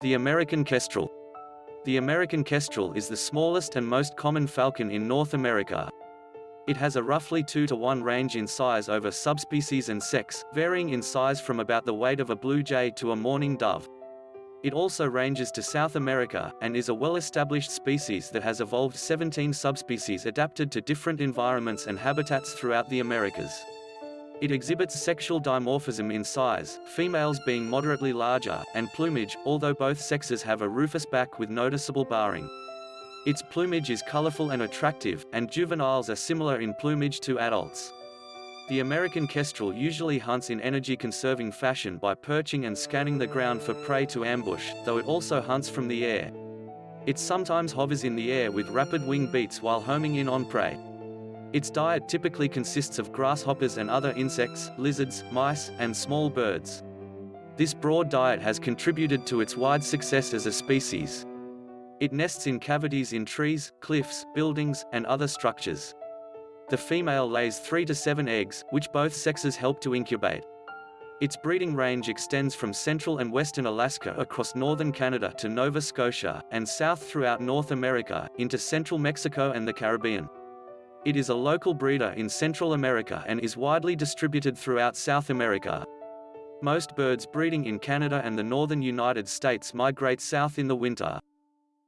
The American kestrel. The American kestrel is the smallest and most common falcon in North America. It has a roughly 2 to 1 range in size over subspecies and sex, varying in size from about the weight of a blue jay to a mourning dove. It also ranges to South America, and is a well-established species that has evolved 17 subspecies adapted to different environments and habitats throughout the Americas. It exhibits sexual dimorphism in size, females being moderately larger, and plumage, although both sexes have a rufous back with noticeable barring. Its plumage is colorful and attractive, and juveniles are similar in plumage to adults. The American kestrel usually hunts in energy-conserving fashion by perching and scanning the ground for prey to ambush, though it also hunts from the air. It sometimes hovers in the air with rapid wing beats while homing in on prey. Its diet typically consists of grasshoppers and other insects, lizards, mice, and small birds. This broad diet has contributed to its wide success as a species. It nests in cavities in trees, cliffs, buildings, and other structures. The female lays 3 to 7 eggs, which both sexes help to incubate. Its breeding range extends from central and western Alaska across northern Canada to Nova Scotia, and south throughout North America, into central Mexico and the Caribbean. It is a local breeder in Central America and is widely distributed throughout South America. Most birds breeding in Canada and the northern United States migrate south in the winter.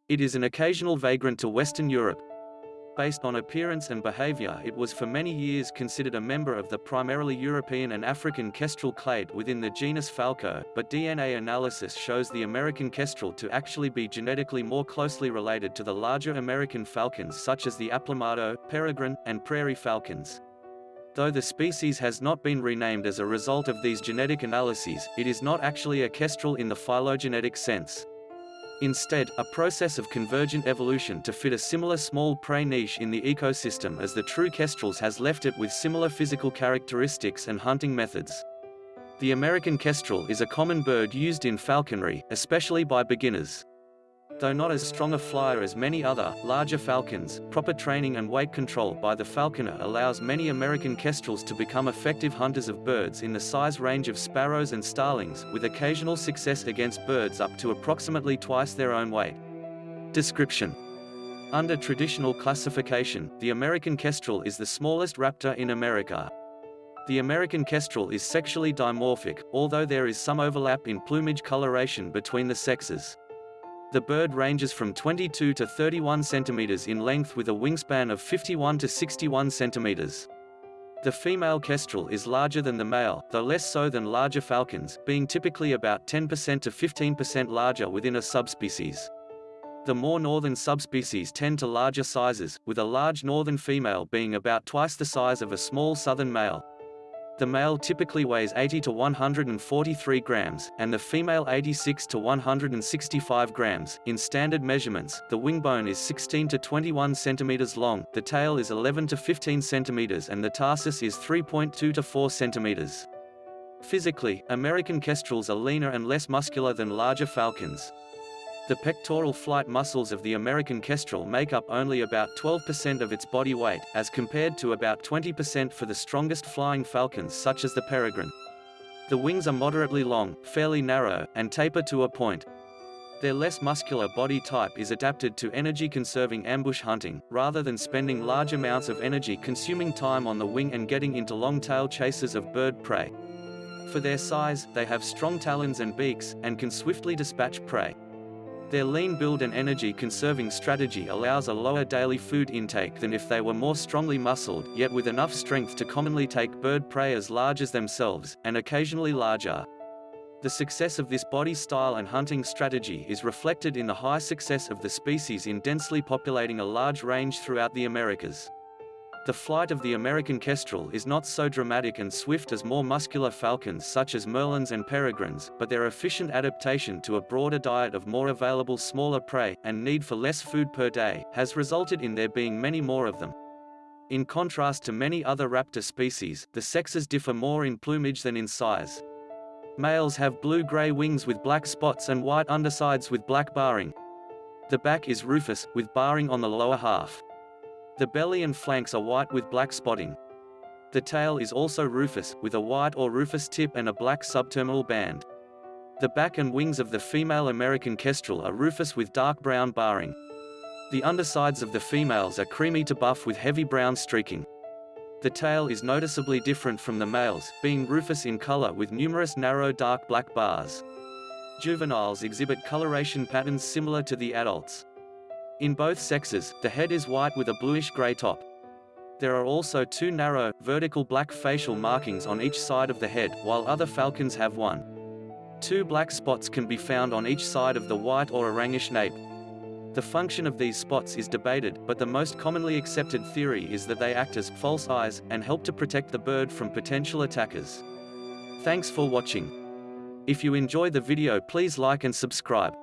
It is an occasional vagrant to Western Europe. Based on appearance and behavior it was for many years considered a member of the primarily European and African kestrel clade within the genus Falco, but DNA analysis shows the American kestrel to actually be genetically more closely related to the larger American falcons such as the aplomado, peregrine, and prairie falcons. Though the species has not been renamed as a result of these genetic analyses, it is not actually a kestrel in the phylogenetic sense. Instead, a process of convergent evolution to fit a similar small prey niche in the ecosystem as the true kestrels has left it with similar physical characteristics and hunting methods. The American kestrel is a common bird used in falconry, especially by beginners. Though not as strong a flyer as many other, larger falcons, proper training and weight control by the falconer allows many American kestrels to become effective hunters of birds in the size range of sparrows and starlings, with occasional success against birds up to approximately twice their own weight. Description Under traditional classification, the American kestrel is the smallest raptor in America. The American kestrel is sexually dimorphic, although there is some overlap in plumage coloration between the sexes. The bird ranges from 22 to 31 centimeters in length with a wingspan of 51 to 61 centimeters. The female kestrel is larger than the male, though less so than larger falcons, being typically about 10% to 15% larger within a subspecies. The more northern subspecies tend to larger sizes, with a large northern female being about twice the size of a small southern male. The male typically weighs 80 to 143 grams, and the female 86 to 165 grams. In standard measurements, the wing bone is 16 to 21 centimeters long, the tail is 11 to 15 centimeters and the tarsus is 3.2 to 4 centimeters. Physically, American kestrels are leaner and less muscular than larger falcons. The pectoral flight muscles of the American kestrel make up only about 12% of its body weight, as compared to about 20% for the strongest flying falcons such as the peregrine. The wings are moderately long, fairly narrow, and taper to a point. Their less muscular body type is adapted to energy-conserving ambush hunting, rather than spending large amounts of energy consuming time on the wing and getting into long-tail chases of bird prey. For their size, they have strong talons and beaks, and can swiftly dispatch prey. Their lean build and energy-conserving strategy allows a lower daily food intake than if they were more strongly muscled, yet with enough strength to commonly take bird prey as large as themselves, and occasionally larger. The success of this body style and hunting strategy is reflected in the high success of the species in densely populating a large range throughout the Americas. The flight of the American kestrel is not so dramatic and swift as more muscular falcons such as merlins and peregrines, but their efficient adaptation to a broader diet of more available smaller prey, and need for less food per day, has resulted in there being many more of them. In contrast to many other raptor species, the sexes differ more in plumage than in size. Males have blue-gray wings with black spots and white undersides with black barring. The back is rufous, with barring on the lower half. The belly and flanks are white with black spotting. The tail is also rufous, with a white or rufous tip and a black subterminal band. The back and wings of the female American kestrel are rufous with dark brown barring. The undersides of the females are creamy to buff with heavy brown streaking. The tail is noticeably different from the males, being rufous in color with numerous narrow dark black bars. Juveniles exhibit coloration patterns similar to the adults. In both sexes, the head is white with a bluish-gray top. There are also two narrow, vertical black facial markings on each side of the head, while other falcons have one. Two black spots can be found on each side of the white or orangish nape. The function of these spots is debated, but the most commonly accepted theory is that they act as false eyes and help to protect the bird from potential attackers. Thanks for watching. If you enjoy the video please like and subscribe.